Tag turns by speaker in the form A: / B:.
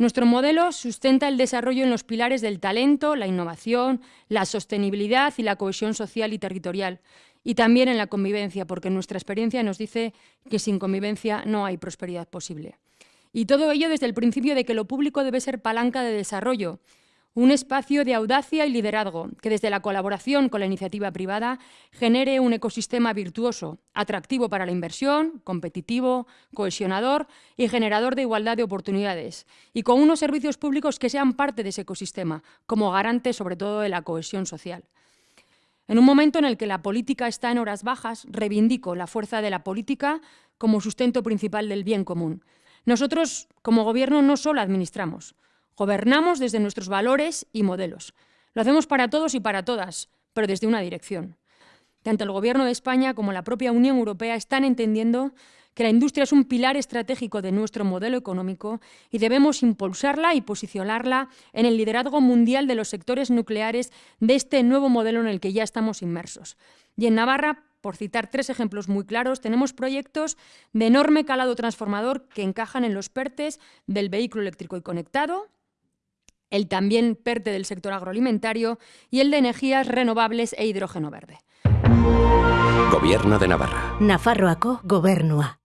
A: Nuestro modelo sustenta el desarrollo en los pilares del talento, la innovación, la sostenibilidad y la cohesión social y territorial, y también en la convivencia, porque nuestra experiencia nos dice que sin convivencia no hay prosperidad posible. Y todo ello desde el principio de que lo público debe ser palanca de desarrollo, un espacio de audacia y liderazgo que desde la colaboración con la iniciativa privada genere un ecosistema virtuoso, atractivo para la inversión, competitivo, cohesionador y generador de igualdad de oportunidades, y con unos servicios públicos que sean parte de ese ecosistema, como garante sobre todo de la cohesión social. En un momento en el que la política está en horas bajas, reivindico la fuerza de la política como sustento principal del bien común. Nosotros, como Gobierno, no solo administramos, Gobernamos desde nuestros valores y modelos. Lo hacemos para todos y para todas, pero desde una dirección. Tanto el Gobierno de España como la propia Unión Europea están entendiendo que la industria es un pilar estratégico de nuestro modelo económico y debemos impulsarla y posicionarla en el liderazgo mundial de los sectores nucleares de este nuevo modelo en el que ya estamos inmersos. Y en Navarra, por citar tres ejemplos muy claros, tenemos proyectos de enorme calado transformador que encajan en los PERTES del vehículo eléctrico y conectado, el también PERTE del sector agroalimentario y el de energías renovables e hidrógeno verde.
B: Gobierno de Navarra.
C: Nafarroako gobernua.